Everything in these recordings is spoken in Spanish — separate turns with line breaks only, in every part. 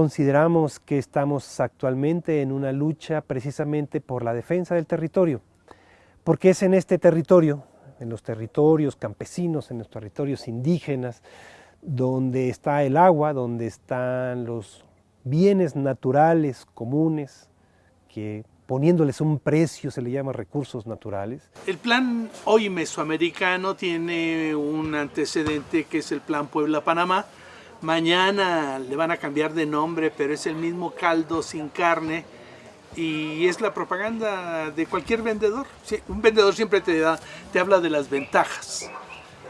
consideramos que estamos actualmente en una lucha precisamente por la defensa del territorio, porque es en este territorio, en los territorios campesinos, en los territorios indígenas, donde está el agua, donde están los bienes naturales comunes, que poniéndoles un precio se le llama recursos naturales.
El plan hoy mesoamericano tiene un antecedente que es el plan Puebla-Panamá. Mañana le van a cambiar de nombre, pero es el mismo caldo sin carne y es la propaganda de cualquier vendedor. un vendedor siempre te, da, te habla de las ventajas,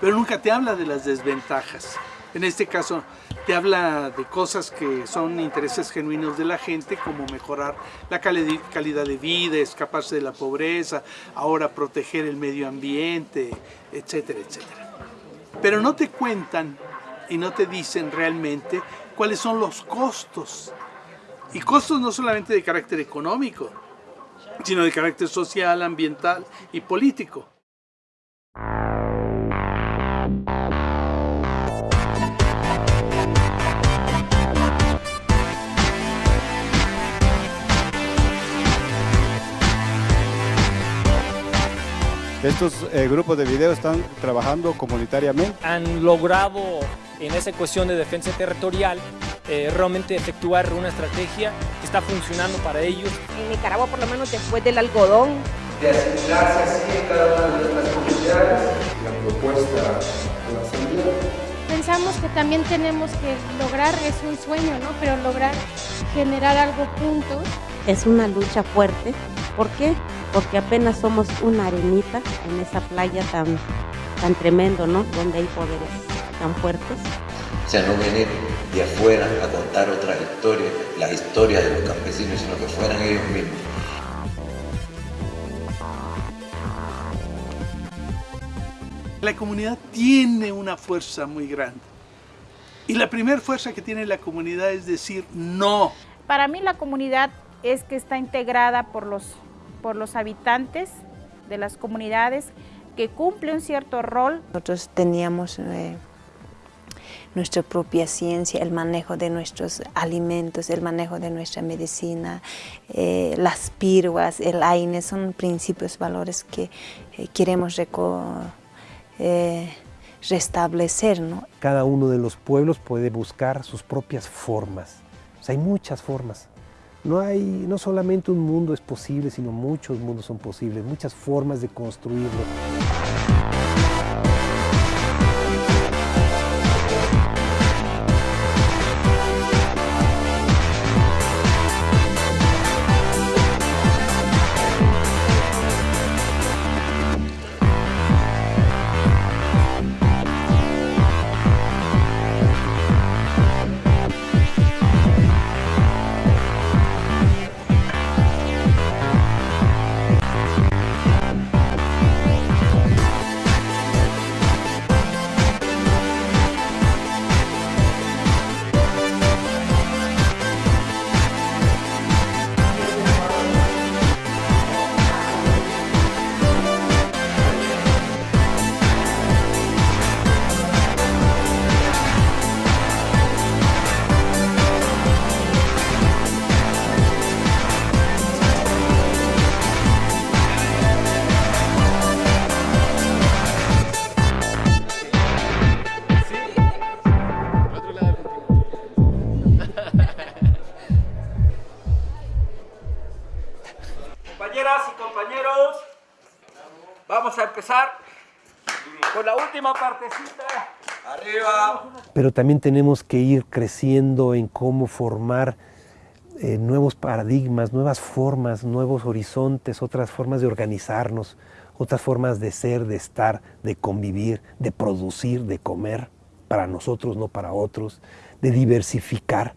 pero nunca te habla de las desventajas. En este caso, te habla de cosas que son intereses genuinos de la gente, como mejorar la calidad de vida, escaparse de la pobreza, ahora proteger el medio ambiente, etcétera, etcétera. Pero no te cuentan y no te dicen realmente cuáles son los costos. Y costos no solamente de carácter económico, sino de carácter social, ambiental y político.
Estos eh, grupos de video están trabajando comunitariamente.
Han logrado en esa cuestión de defensa territorial eh, realmente efectuar una estrategia que está funcionando para ellos.
En Nicaragua, por lo menos después del algodón.
De asimilarse así en cada una de nuestras comunidades. La propuesta de la asamblea.
Pensamos que también tenemos que lograr, es un sueño, ¿no? Pero lograr generar algo juntos.
Es una lucha fuerte. ¿Por qué? porque apenas somos una arenita en esa playa tan, tan tremendo, ¿no? Donde hay poderes tan fuertes.
O sea, no venir de afuera a contar otra historia, la historia de los campesinos, sino que fueran ellos mismos.
La comunidad tiene una fuerza muy grande. Y la primera fuerza que tiene la comunidad es decir no.
Para mí la comunidad es que está integrada por los por los habitantes de las comunidades que cumple un cierto rol.
Nosotros teníamos eh, nuestra propia ciencia, el manejo de nuestros alimentos, el manejo de nuestra medicina, eh, las piruas, el AINE, son principios, valores que eh, queremos restablecer. ¿no?
Cada uno de los pueblos puede buscar sus propias formas, hay muchas formas. No, hay, no solamente un mundo es posible, sino muchos mundos son posibles, muchas formas de construirlo.
Empezar con la última partecita. Arriba.
Pero también tenemos que ir creciendo en cómo formar eh, nuevos paradigmas, nuevas formas, nuevos horizontes, otras formas de organizarnos, otras formas de ser, de estar, de convivir, de producir, de comer, para nosotros, no para otros, de diversificar.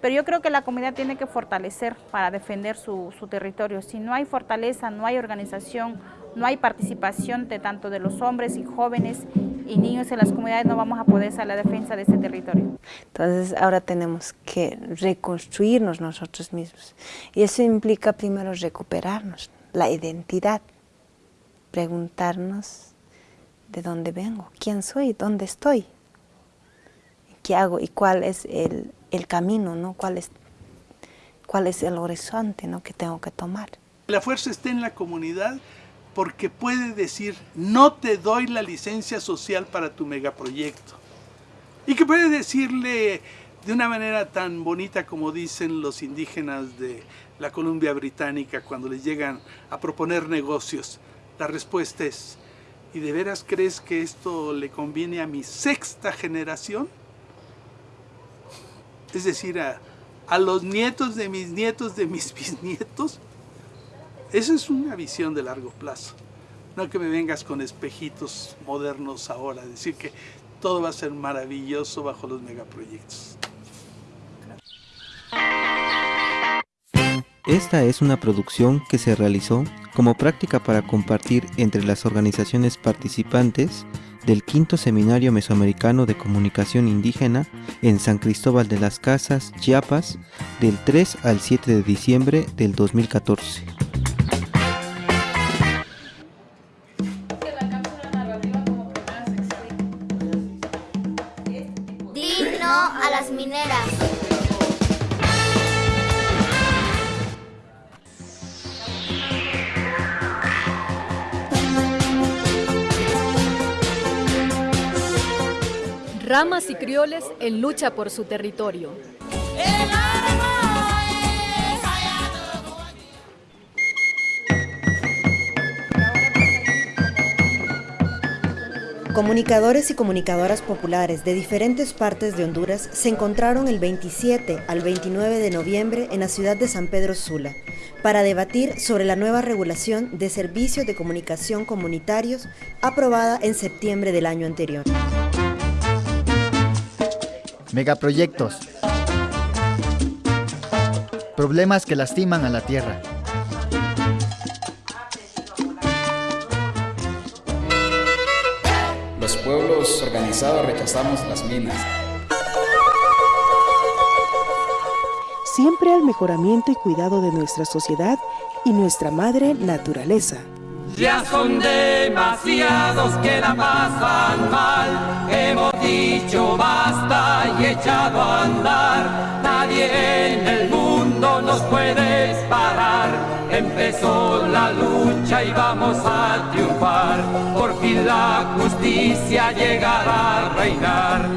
Pero yo creo que la comunidad tiene que fortalecer para defender su, su territorio. Si no hay fortaleza, no hay organización, no hay participación de tanto de los hombres y jóvenes y niños en las comunidades, no vamos a poder hacer la defensa de ese territorio.
Entonces ahora tenemos que reconstruirnos nosotros mismos y eso implica primero recuperarnos, la identidad, preguntarnos de dónde vengo, quién soy, dónde estoy, qué hago y cuál es el el camino, ¿no? ¿Cuál es, cuál es el horizonte ¿no? que tengo que tomar?
La fuerza está en la comunidad porque puede decir, no te doy la licencia social para tu megaproyecto. Y que puede decirle de una manera tan bonita como dicen los indígenas de la Columbia Británica cuando les llegan a proponer negocios. La respuesta es, ¿y de veras crees que esto le conviene a mi sexta generación? Es decir, a, a los nietos de mis nietos de mis bisnietos. Esa es una visión de largo plazo. No que me vengas con espejitos modernos ahora, decir que todo va a ser maravilloso bajo los megaproyectos.
Esta es una producción que se realizó como práctica para compartir entre las organizaciones participantes del quinto Seminario Mesoamericano de Comunicación Indígena en San Cristóbal de las Casas, Chiapas, del 3 al 7 de diciembre del 2014.
Las mineras.
Ramas y crioles en lucha por su territorio.
Comunicadores y comunicadoras populares de diferentes partes de Honduras se encontraron el 27 al 29 de noviembre en la ciudad de San Pedro Sula para debatir sobre la nueva regulación de servicios de comunicación comunitarios aprobada en septiembre del año anterior.
Megaproyectos. Problemas que lastiman a la tierra.
Pueblos organizados rechazamos las minas.
Siempre al mejoramiento y cuidado de nuestra sociedad y nuestra madre naturaleza.
Ya son demasiados que la pasan mal. Hemos dicho basta y echado a andar. Nadie en el mundo nos puede parar. Empezó la lucha y vamos a triunfar. Por fin la justicia llegará a reinar.